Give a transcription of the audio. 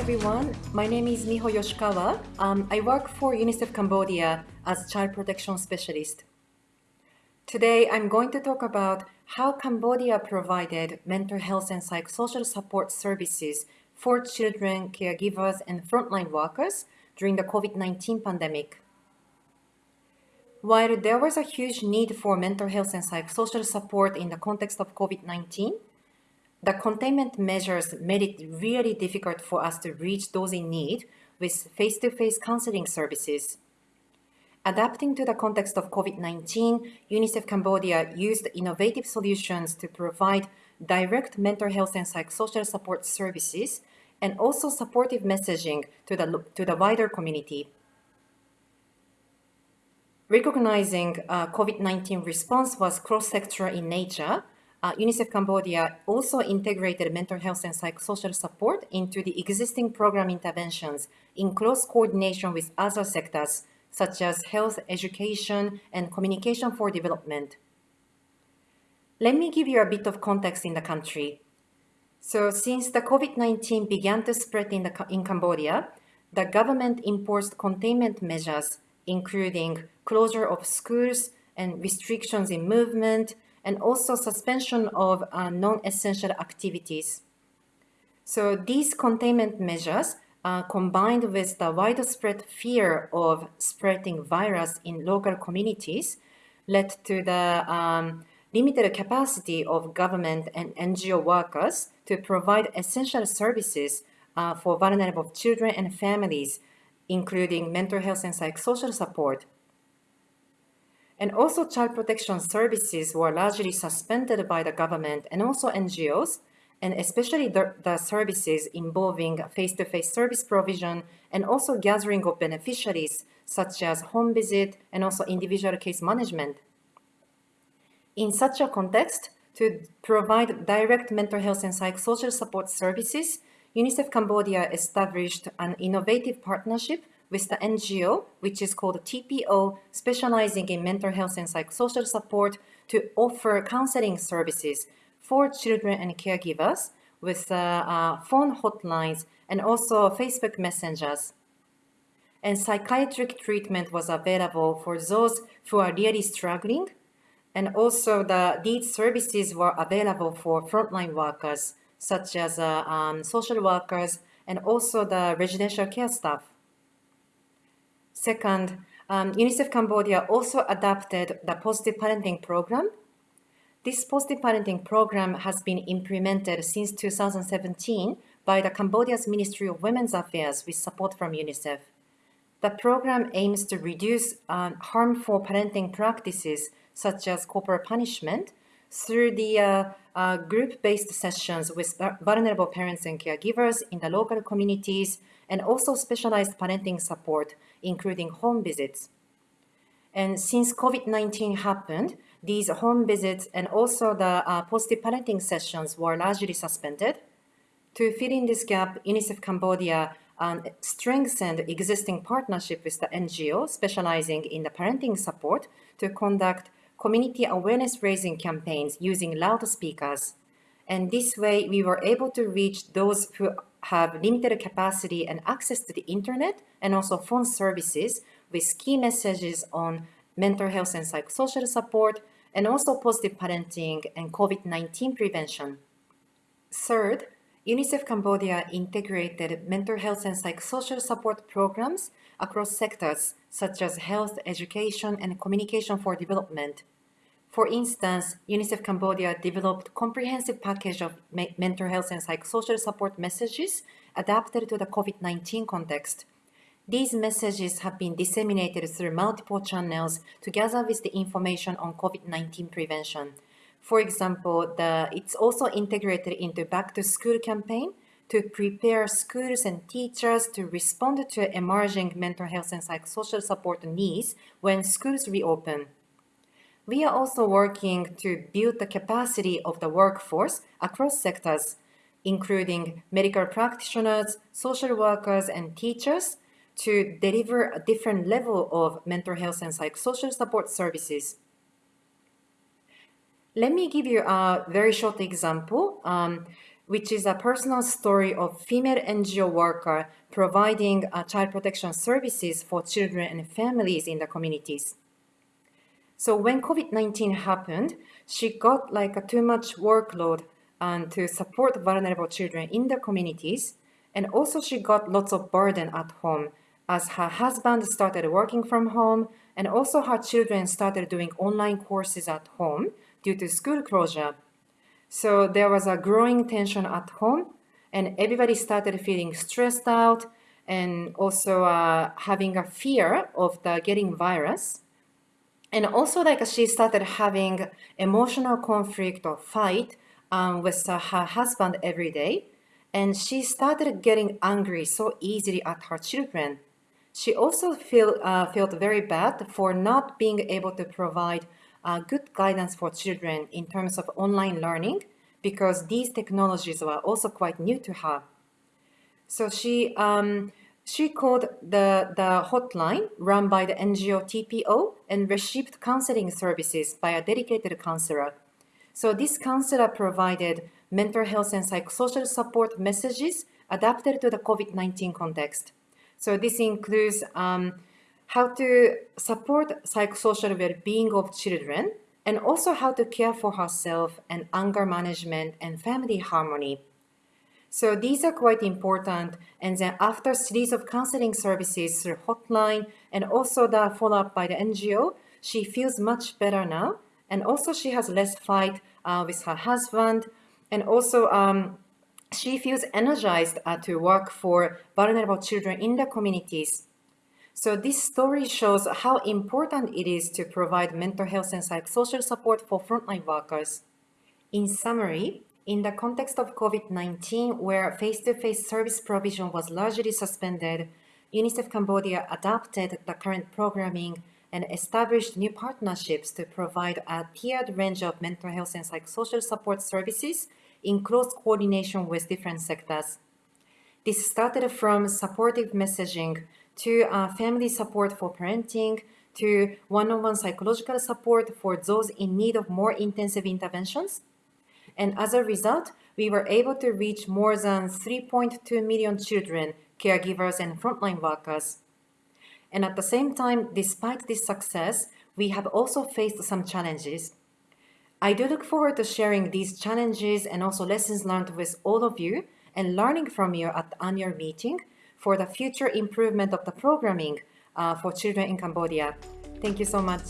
everyone. My name is Miho Yoshikawa. Um, I work for UNICEF Cambodia as child protection specialist. Today, I'm going to talk about how Cambodia provided mental health and psychosocial support services for children, caregivers, and frontline workers during the COVID-19 pandemic. While there was a huge need for mental health and psychosocial support in the context of COVID-19, the containment measures made it really difficult for us to reach those in need with face-to-face -face counseling services. Adapting to the context of COVID-19, UNICEF Cambodia used innovative solutions to provide direct mental health and psychosocial support services and also supportive messaging to the, to the wider community. Recognizing uh, COVID-19 response was cross-sectoral in nature, uh, UNICEF Cambodia also integrated mental health and psychosocial support into the existing program interventions in close coordination with other sectors such as health, education, and communication for development. Let me give you a bit of context in the country. So since the COVID-19 began to spread in, the, in Cambodia, the government imposed containment measures, including closure of schools and restrictions in movement, and also suspension of uh, non-essential activities. So these containment measures uh, combined with the widespread fear of spreading virus in local communities led to the um, limited capacity of government and NGO workers to provide essential services uh, for vulnerable children and families, including mental health and psychosocial support, and also child protection services were largely suspended by the government and also NGOs, and especially the, the services involving face-to-face -face service provision and also gathering of beneficiaries, such as home visit and also individual case management. In such a context, to provide direct mental health and psychosocial support services, UNICEF Cambodia established an innovative partnership with the NGO, which is called TPO, specializing in mental health and psychosocial support to offer counseling services for children and caregivers with uh, uh, phone hotlines and also Facebook messengers. And psychiatric treatment was available for those who are really struggling. And also the, these services were available for frontline workers, such as uh, um, social workers and also the residential care staff. Second, um, UNICEF Cambodia also adapted the positive parenting program. This positive parenting program has been implemented since 2017 by the Cambodia's Ministry of Women's Affairs with support from UNICEF. The program aims to reduce um, harmful parenting practices such as corporal punishment through the uh, uh, group-based sessions with vulnerable parents and caregivers in the local communities and also specialized parenting support, including home visits. And since COVID-19 happened, these home visits and also the uh, positive parenting sessions were largely suspended. To fill in this gap, UNICEF Cambodia um, strengthened existing partnership with the NGO specializing in the parenting support to conduct community awareness raising campaigns using loudspeakers. And this way, we were able to reach those who have limited capacity and access to the internet and also phone services with key messages on mental health and psychosocial support and also positive parenting and COVID-19 prevention. Third, UNICEF Cambodia integrated mental health and psychosocial support programs across sectors such as health, education, and communication for development for instance, UNICEF Cambodia developed comprehensive package of mental health and psychosocial support messages adapted to the COVID-19 context. These messages have been disseminated through multiple channels together with the information on COVID-19 prevention. For example, the, it's also integrated into Back to School campaign to prepare schools and teachers to respond to emerging mental health and psychosocial support needs when schools reopen. We are also working to build the capacity of the workforce across sectors, including medical practitioners, social workers, and teachers to deliver a different level of mental health and psychosocial support services. Let me give you a very short example. Um, which is a personal story of female NGO worker providing uh, child protection services for children and families in the communities. So when COVID-19 happened, she got like a too much workload um, to support vulnerable children in the communities. And also she got lots of burden at home as her husband started working from home and also her children started doing online courses at home due to school closure. So there was a growing tension at home and everybody started feeling stressed out and also uh, having a fear of the getting virus. And also like she started having emotional conflict or fight um, with uh, her husband every day. And she started getting angry so easily at her children. She also feel, uh, felt very bad for not being able to provide uh, good guidance for children in terms of online learning because these technologies were also quite new to her. So she, um, she called the, the hotline run by the NGO TPO and received counseling services by a dedicated counselor. So this counselor provided mental health and psychosocial support messages adapted to the COVID-19 context. So this includes um, how to support psychosocial well-being of children, and also how to care for herself and anger management and family harmony. So these are quite important. And then after series of counseling services through hotline and also the follow-up by the NGO, she feels much better now. And also she has less fight uh, with her husband. And also um, she feels energized uh, to work for vulnerable children in the communities. So this story shows how important it is to provide mental health and psychosocial support for frontline workers. In summary, in the context of COVID-19, where face-to-face -face service provision was largely suspended, UNICEF Cambodia adopted the current programming and established new partnerships to provide a tiered range of mental health and psychosocial support services in close coordination with different sectors. This started from supportive messaging to uh, family support for parenting, to one-on-one -on -one psychological support for those in need of more intensive interventions. And as a result, we were able to reach more than 3.2 million children, caregivers, and frontline workers. And at the same time, despite this success, we have also faced some challenges. I do look forward to sharing these challenges and also lessons learned with all of you and learning from you at the annual meeting for the future improvement of the programming uh, for children in Cambodia. Thank you so much.